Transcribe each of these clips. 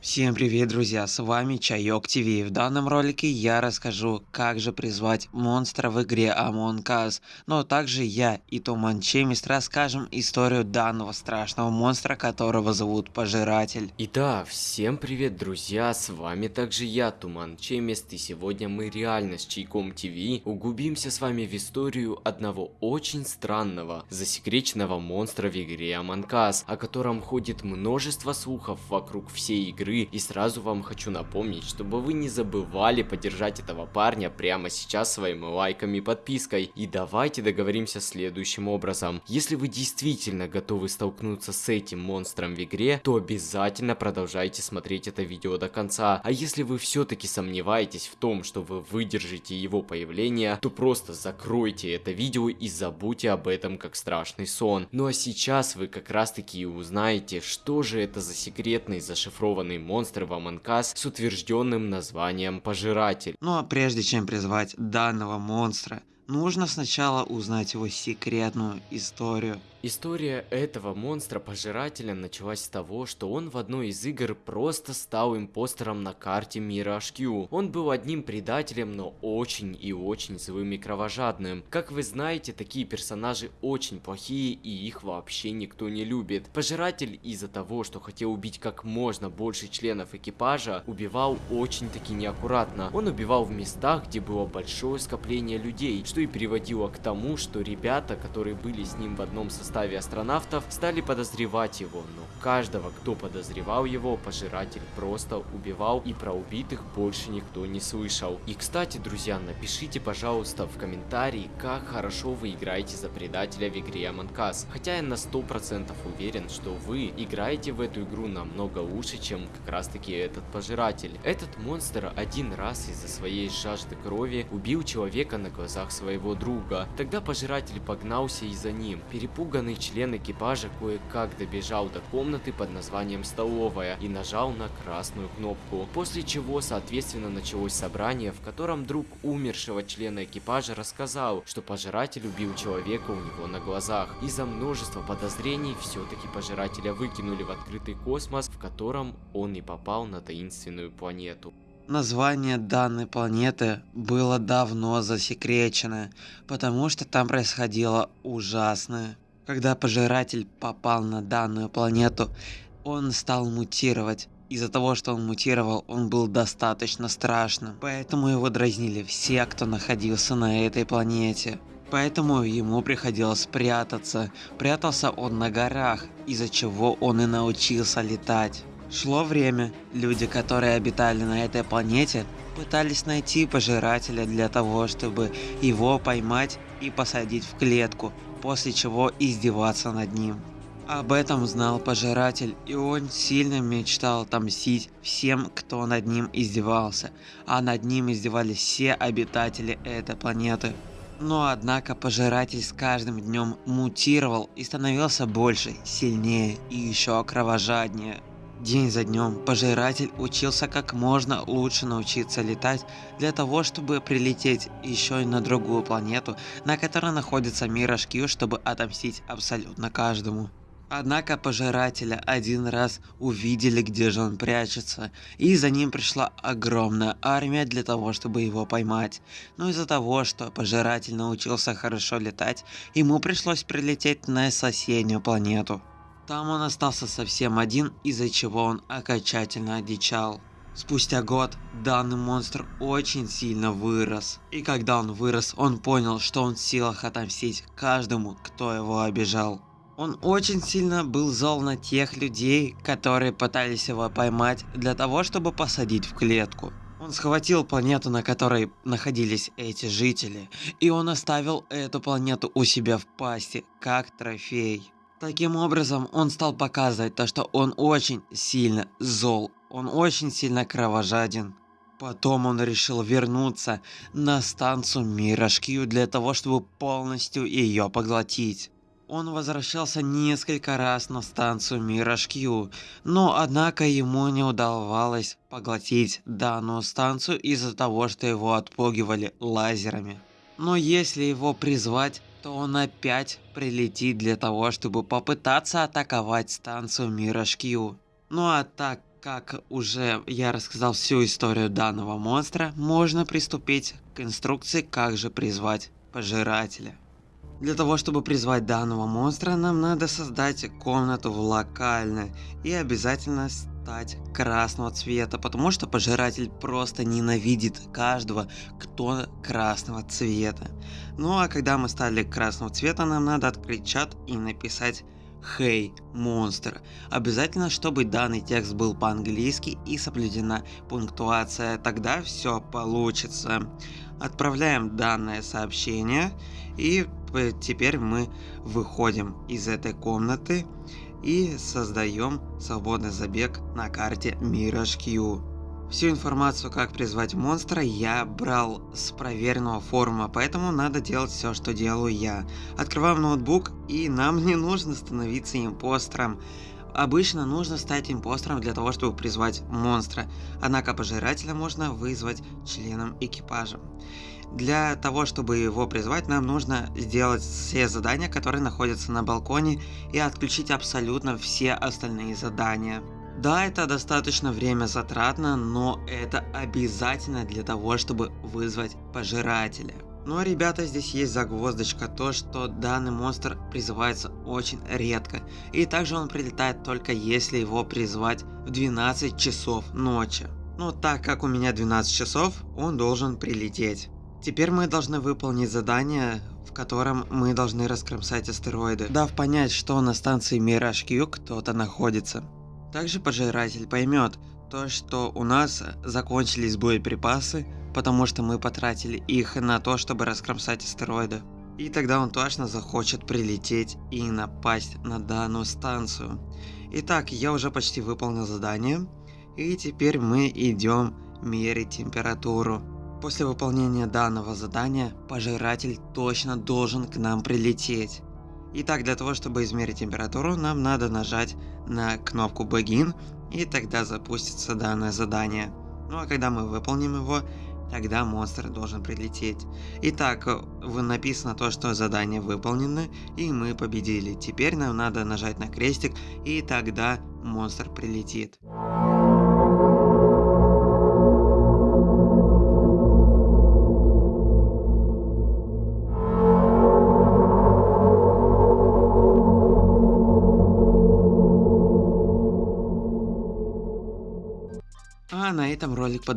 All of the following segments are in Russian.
Всем привет, друзья, с вами Чайок ТВ. В данном ролике я расскажу, как же призвать монстра в игре Among Us, но также я и Туман Чемист расскажем историю данного страшного монстра, которого зовут Пожиратель. Итак, всем привет, друзья, с вами также я, Туман Чемист, и сегодня мы реально с Чайком ТВ углубимся с вами в историю одного очень странного, засекреченного монстра в игре Among Us, о котором ходит множество слухов вокруг всей игры игры. И сразу вам хочу напомнить, чтобы вы не забывали поддержать этого парня прямо сейчас своими лайками и подпиской. И давайте договоримся следующим образом. Если вы действительно готовы столкнуться с этим монстром в игре, то обязательно продолжайте смотреть это видео до конца. А если вы все-таки сомневаетесь в том, что вы выдержите его появление, то просто закройте это видео и забудьте об этом как страшный сон. Ну а сейчас вы как раз таки узнаете, что же это за секретный зашифрованный монстр в Us с утвержденным названием Пожиратель. Ну а прежде чем призвать данного монстра, нужно сначала узнать его секретную историю. История этого монстра-пожирателя началась с того, что он в одной из игр просто стал импостером на карте мира HQ. Он был одним предателем, но очень и очень злым и кровожадным. Как вы знаете, такие персонажи очень плохие и их вообще никто не любит. Пожиратель из-за того, что хотел убить как можно больше членов экипажа, убивал очень-таки неаккуратно. Он убивал в местах, где было большое скопление людей, что и приводило к тому, что ребята, которые были с ним в одном составе астронавтов стали подозревать его, но каждого, кто подозревал его, пожиратель просто убивал и про убитых больше никто не слышал. И кстати, друзья, напишите, пожалуйста, в комментарии, как хорошо вы играете за предателя в игре Among Us. Хотя я на 100% уверен, что вы играете в эту игру намного лучше, чем как раз таки этот пожиратель. Этот монстр один раз из-за своей жажды крови убил человека на глазах своего друга. Тогда пожиратель погнался и за ним. Перепуганный член экипажа кое-как добежал до комнаты под названием «Столовая» и нажал на красную кнопку, после чего, соответственно, началось собрание, в котором друг умершего члена экипажа рассказал, что пожиратель убил человека у него на глазах. Из-за множества подозрений все-таки пожирателя выкинули в открытый космос, в котором он и попал на таинственную планету. Название данной планеты было давно засекречено, потому что там происходило ужасное. Когда пожиратель попал на данную планету, он стал мутировать. Из-за того, что он мутировал, он был достаточно страшным. Поэтому его дразнили все, кто находился на этой планете. Поэтому ему приходилось прятаться. Прятался он на горах, из-за чего он и научился летать. Шло время, люди, которые обитали на этой планете, пытались найти пожирателя для того, чтобы его поймать и посадить в клетку, после чего издеваться над ним. Об этом знал пожиратель, и он сильно мечтал отомстить всем, кто над ним издевался, а над ним издевались все обитатели этой планеты. Но однако пожиратель с каждым днем мутировал и становился больше, сильнее и еще кровожаднее. День за днем пожиратель учился как можно лучше научиться летать для того, чтобы прилететь еще и на другую планету, на которой находится мир HQ, чтобы отомстить абсолютно каждому. Однако пожирателя один раз увидели, где же он прячется, и за ним пришла огромная армия для того, чтобы его поймать. Но из-за того, что пожиратель научился хорошо летать, ему пришлось прилететь на соседнюю планету. Там он остался совсем один, из-за чего он окончательно одичал. Спустя год данный монстр очень сильно вырос. И когда он вырос, он понял, что он в силах отомстить каждому, кто его обижал. Он очень сильно был зол на тех людей, которые пытались его поймать для того, чтобы посадить в клетку. Он схватил планету, на которой находились эти жители, и он оставил эту планету у себя в пасти, как трофей. Таким образом, он стал показывать то, что он очень сильно зол, он очень сильно кровожаден. Потом он решил вернуться на станцию Мирошкью для того, чтобы полностью ее поглотить. Он возвращался несколько раз на станцию Мирошкью, но однако ему не удавалось поглотить данную станцию из-за того, что его отпугивали лазерами. Но если его призвать, то он опять прилетит для того, чтобы попытаться атаковать станцию Мирошкью. Ну а так как уже я рассказал всю историю данного монстра, можно приступить к инструкции, как же призвать пожирателя. Для того, чтобы призвать данного монстра, нам надо создать комнату в локальной и обязательно стать красного цвета, потому что пожиратель просто ненавидит каждого, кто красного цвета. Ну а когда мы стали красного цвета, нам надо открыть чат и написать Хей, hey, монстр. Обязательно, чтобы данный текст был по-английски и соблюдена пунктуация, тогда все получится. Отправляем данное сообщение и теперь мы выходим из этой комнаты и создаем свободный забег на карте Mirage Q. Всю информацию, как призвать монстра, я брал с проверенного форума, поэтому надо делать все, что делаю я. Открываем ноутбук, и нам не нужно становиться импостером. Обычно нужно стать импостером для того, чтобы призвать монстра, однако пожирателя можно вызвать членом экипажа. Для того, чтобы его призвать, нам нужно сделать все задания, которые находятся на балконе, и отключить абсолютно все остальные задания. Да, это достаточно время затратно, но это обязательно для того, чтобы вызвать пожирателя. Но, ребята, здесь есть загвоздочка, то, что данный монстр призывается очень редко. И также он прилетает только если его призвать в 12 часов ночи. Но так как у меня 12 часов, он должен прилететь. Теперь мы должны выполнить задание, в котором мы должны раскромсать астероиды, дав понять, что на станции Мираж кто-то находится. Также пожиратель поймет то, что у нас закончились боеприпасы, потому что мы потратили их на то, чтобы раскромсать астероиды. И тогда он точно захочет прилететь и напасть на данную станцию. Итак, я уже почти выполнил задание. И теперь мы идем мерить температуру. После выполнения данного задания, пожиратель точно должен к нам прилететь. Итак, для того, чтобы измерить температуру, нам надо нажать на кнопку Begin, и тогда запустится данное задание. Ну а когда мы выполним его, тогда монстр должен прилететь. Итак, написано то, что задание выполнено, и мы победили. Теперь нам надо нажать на крестик, и тогда монстр прилетит.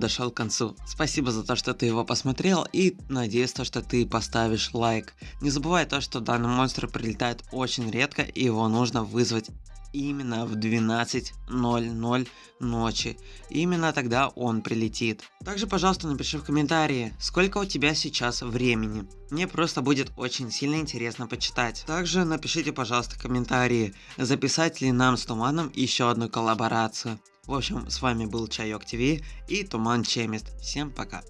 Подошел к концу. Спасибо за то, что ты его посмотрел и надеюсь, то, что ты поставишь лайк. Не забывай то, что данный монстр прилетает очень редко и его нужно вызвать именно в 12.00 ночи. Именно тогда он прилетит. Также, пожалуйста, напиши в комментарии, сколько у тебя сейчас времени. Мне просто будет очень сильно интересно почитать. Также напишите, пожалуйста, комментарии, записать ли нам с Туманом еще одну коллаборацию. В общем, с вами был Чайок ТВ и Туман Чемист. Всем пока.